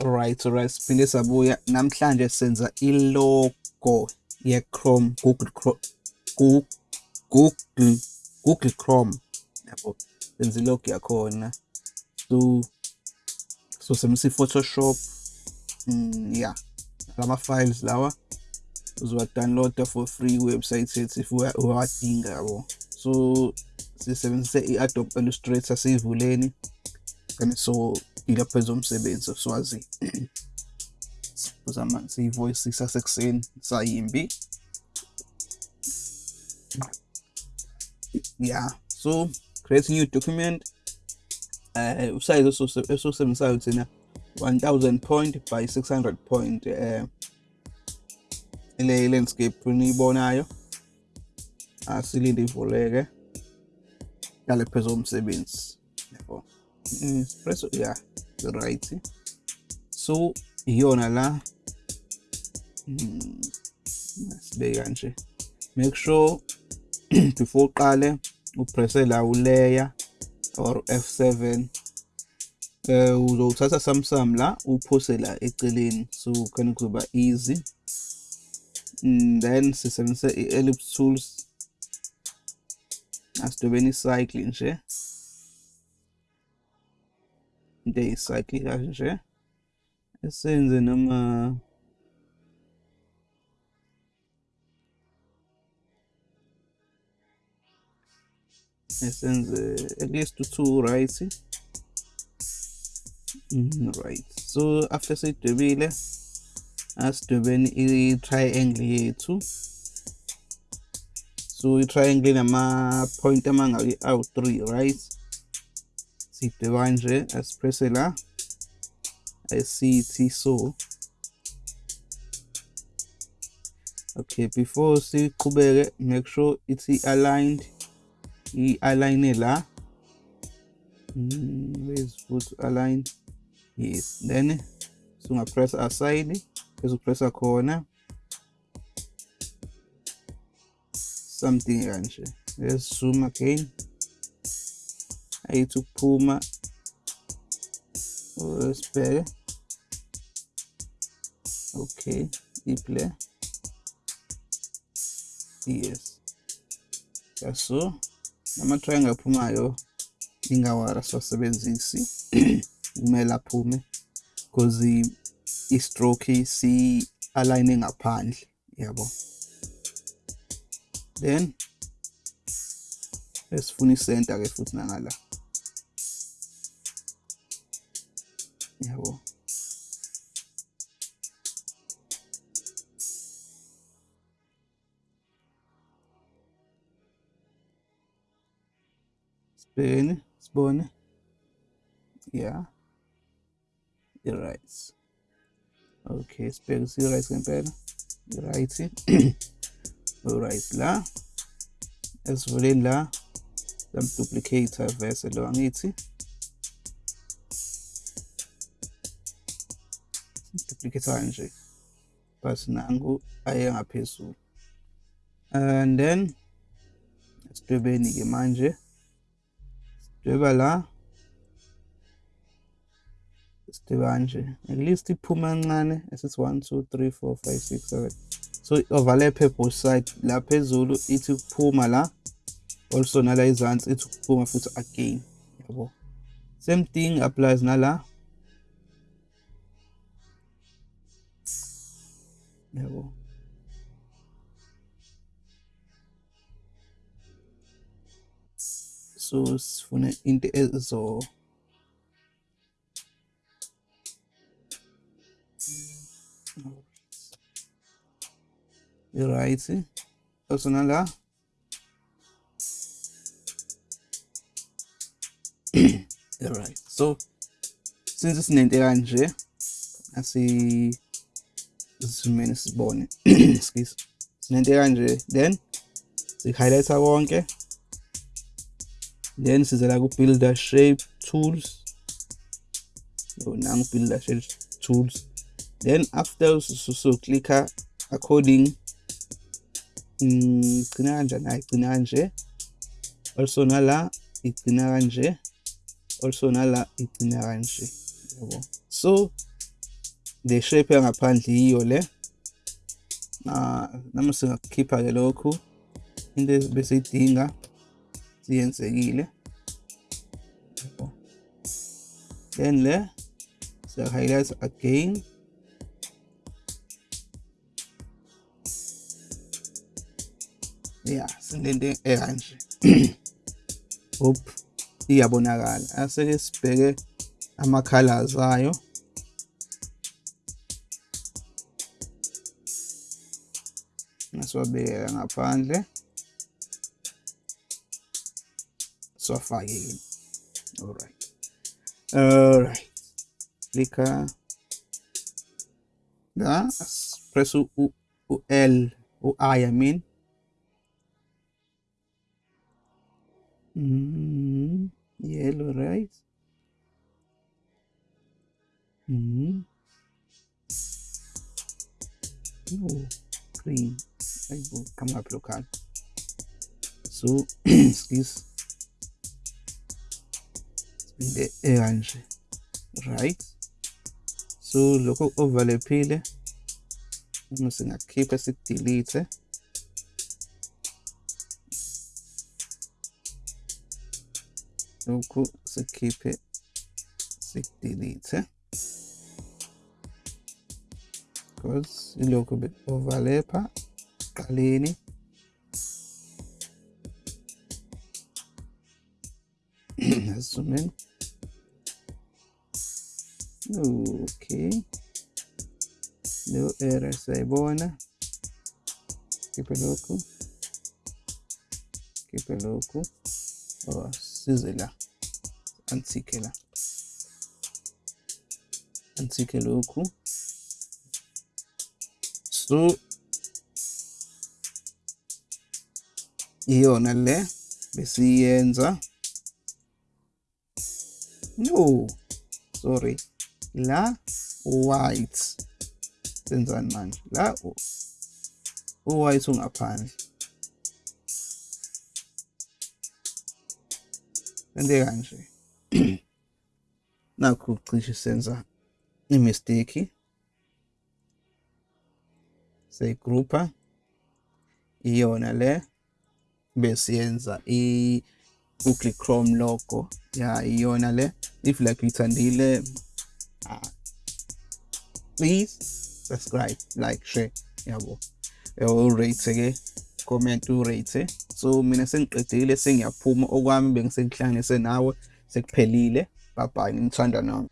Alright, alright, siphinde sabuya. Namhlanje senza i-logo ye-Chrome, Google Chrome, Google, Google Chrome. Yabo, senza i-logo yakhona. So, so sebenzisa i-Photoshop. Mm, yeah. Lama files lawa uzowa-downloada for free website yethu if uyawadinga yabo. So, sisebenzise i-Adobe Illustrator siyivuleni. And so ila phezu omsebenzi swazi uzama siyivoice sasekuseni sayimbi yeah so create new document uh usize esosebenzisayo thina 1000 point by 600 point uh ile landscape niyibonayo asilinde ivuleke yale phezu omsebenzi yabo espresso yeah right so iyona la sibeke kanje make sure before uqale upresse la ulayer or F7 eh uzothatha samsam la uphose la eceleni. So khona kuzoba easy. And then sisebenzise i-ellipse tools asidobeni icycle nje. day cyclic action છે SNZM the at least to two right mm-hmm, right. So after sidwebile asidwebeni be triangle two. so i-triangle nama-point amangaki out three right sidweba kanje asipresse la asithi so okay before see siqhubeke make sure it's aligned i-align la where's foot aligned yes then sungapress aside bese upressa khona something kanje let's zoom again ayithi ukuphuma sibheke okay iplay yes. Yaso nama-triangle aphumayo ingawara siwasebenzisi. Kumele aphume because i-stroke si-aligne ngaphandle yabo. Then esifuna isenta ke futhi nangala. Jawohl. Spoon, spoon. Yeah. The rice. Okay, spaghetti rice compare. Rice. Alright, la. As well la. Samduplicator verse lo angithi duplicate kanje but nangu aye ngaphezulu and then sidwebeni ke manje sidweba la sidweba kanje at least iphuma kancane esithi 1 2 3 4 5 6 7 so overlap both side la phezulu ithi ukuphuma la also nala izansi ithi ukuphuma futhi again yabo. Same thing applies nala No. 소스폰의 인트에서 right. Personal la right. So since it's 90 kanje I see simene sibone excuse sinento kanje then si-highlighta konke. Then size la ku-builder shape tools. Nangu builder shape tools. Then after so clicker according igcina kanjani? Hayi igcina kanje. Also nala igcina kanje. Also nala igcina kanje. Yabo so le shape yangaphandle yiyo le. Na nami singakukhipha ke lokhu. Into besiyidinga siyenzekile. Then le siya highlight again. Yeah silente ekanje. Hop iyabonakala. Aseke sibheke ama colors ayo nasiwabekela ngaphandle. Siwafakile alright. Alright. Clicker la press u, u, u L u I I mean. Mm, yellow right mm. Oh, green ayibo kama local so excuse. Sibinde ekanje right? So lokho overlaphile uma singakhipha sikudelete lokhu sikhiphe sikudelete because ilokhu be overlapha qaleni zoom in okay lo error siyayibona khiphe lokhu khiphe lokhu oh size la antike la antike lokhu so iyona le besiyenza. No sorry. La white. Senzani manje? La u-white ungaphandle. Sente kanje. Nakho cishe senza imistake. Seyigroupa iyona le besiyenza i-Google Chrome logo. Ya iyona le if like uyithandile uh, please subscribe like share yabo. Urate ke comment urate so mina sengiqedile sengiyaphuma okwami bengisekuhlanganise nawe sekuphelile. Bye bye ngimthanda nami.